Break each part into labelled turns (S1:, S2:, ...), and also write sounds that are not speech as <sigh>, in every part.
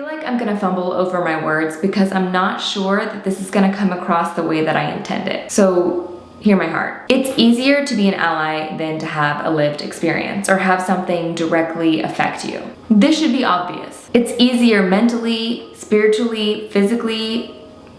S1: feel like I'm gonna fumble over my words because I'm not sure that this is gonna come across the way that I intend it. So hear my heart. It's easier to be an ally than to have a lived experience or have something directly affect you. This should be obvious. It's easier mentally, spiritually, physically,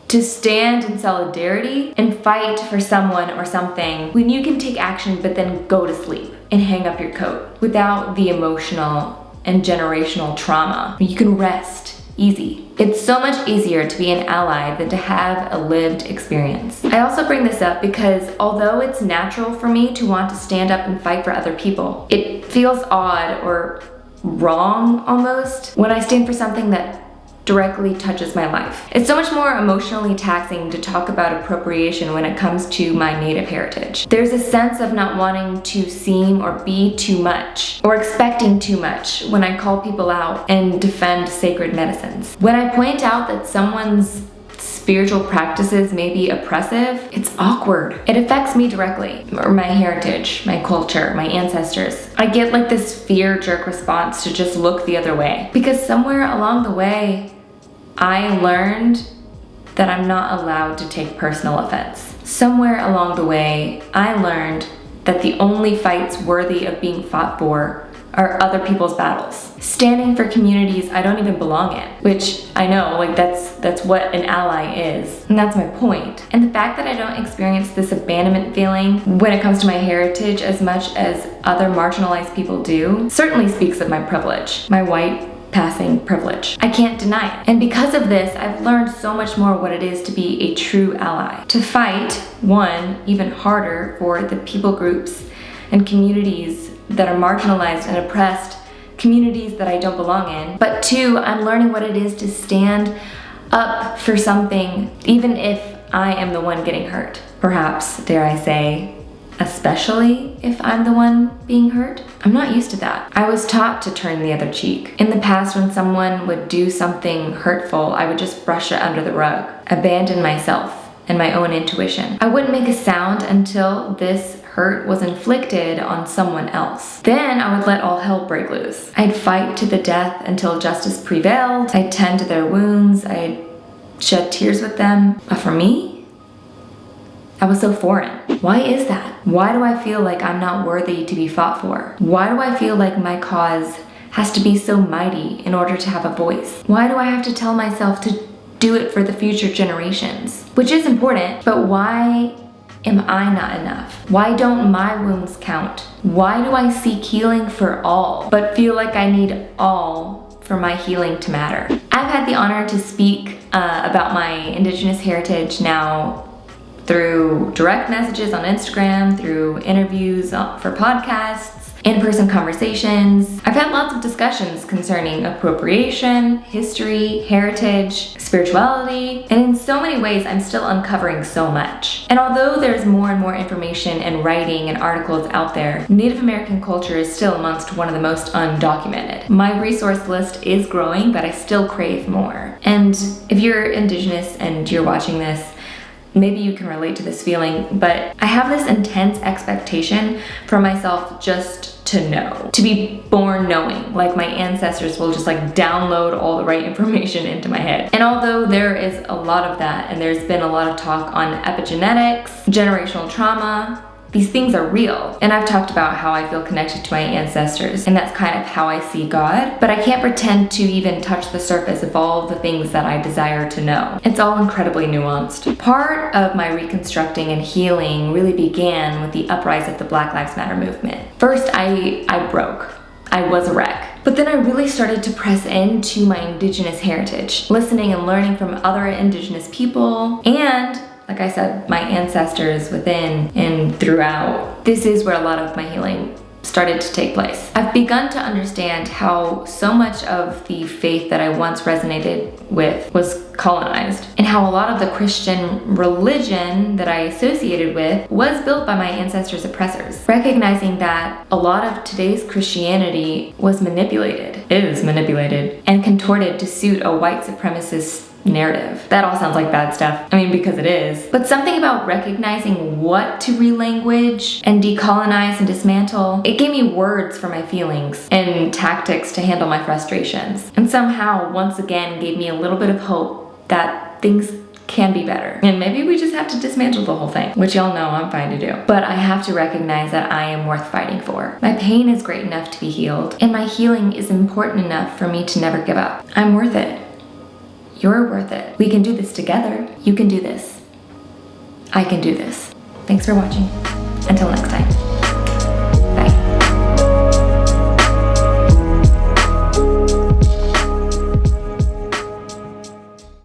S1: to stand in solidarity and fight for someone or something when you can take action but then go to sleep and hang up your coat without the emotional and generational trauma. You can rest easy. It's so much easier to be an ally than to have a lived experience. I also bring this up because although it's natural for me to want to stand up and fight for other people, it feels odd or wrong almost when I stand for something that directly touches my life. It's so much more emotionally taxing to talk about appropriation when it comes to my native heritage. There's a sense of not wanting to seem or be too much or expecting too much when I call people out and defend sacred medicines. When I point out that someone's spiritual practices may be oppressive, it's awkward. It affects me directly, or my heritage, my culture, my ancestors. I get like this fear jerk response to just look the other way. Because somewhere along the way, I learned that I'm not allowed to take personal offense. Somewhere along the way, I learned that the only fights worthy of being fought for are other people's battles. Standing for communities I don't even belong in, which I know, like that's that's what an ally is. And that's my point. And the fact that I don't experience this abandonment feeling when it comes to my heritage as much as other marginalized people do, certainly speaks of my privilege. My white passing privilege. I can't deny it. And because of this, I've learned so much more what it is to be a true ally. To fight, one, even harder for the people groups and communities that are marginalized and oppressed, communities that I don't belong in. But two, I'm learning what it is to stand up for something, even if I am the one getting hurt. Perhaps, dare I say, especially if I'm the one being hurt. I'm not used to that. I was taught to turn the other cheek. In the past, when someone would do something hurtful, I would just brush it under the rug, abandon myself and my own intuition. I wouldn't make a sound until this hurt was inflicted on someone else. Then I would let all hell break loose. I'd fight to the death until justice prevailed. I'd tend to their wounds. I'd shed tears with them. But for me, I was so foreign. Why is that? Why do I feel like I'm not worthy to be fought for? Why do I feel like my cause has to be so mighty in order to have a voice? Why do I have to tell myself to do it for the future generations? Which is important, but why am I not enough? Why don't my wounds count? Why do I seek healing for all, but feel like I need all for my healing to matter? I've had the honor to speak uh, about my Indigenous heritage now through direct messages on Instagram, through interviews uh, for podcasts, in-person conversations. I've had lots of discussions concerning appropriation, history, heritage, spirituality, and in so many ways I'm still uncovering so much. And although there's more and more information and writing and articles out there, Native American culture is still amongst one of the most undocumented. My resource list is growing, but I still crave more. And if you're Indigenous and you're watching this, maybe you can relate to this feeling, but I have this intense expectation for myself just to know, to be born knowing, like my ancestors will just like download all the right <laughs> information into my head. And although there is a lot of that, and there's been a lot of talk on epigenetics, generational trauma, these things are real. And I've talked about how I feel connected to my ancestors, and that's kind of how I see God. But I can't pretend to even touch the surface of all the things that I desire to know. It's all incredibly nuanced. Part of my reconstructing and healing really began with the uprise of the Black Lives Matter movement. First, I, I broke. I was a wreck. But then I really started to press into my indigenous heritage, listening and learning from other indigenous people and like I said, my ancestors within and throughout. This is where a lot of my healing started to take place. I've begun to understand how so much of the faith that I once resonated with was colonized and how a lot of the Christian religion that I associated with was built by my ancestors' oppressors. Recognizing that a lot of today's Christianity was manipulated, is manipulated, and contorted to suit a white supremacist narrative. That all sounds like bad stuff. I mean, because it is. But something about recognizing what to relanguage and decolonize and dismantle, it gave me words for my feelings and tactics to handle my frustrations. And somehow, once again, gave me a little bit of hope that things can be better. And maybe we just have to dismantle the whole thing, which y'all know I'm fine to do. But I have to recognize that I am worth fighting for. My pain is great enough to be healed, and my healing is important enough for me to never give up. I'm worth it. You're worth it. We can do this together. You can do this. I can do this. Thanks for watching. Until next time.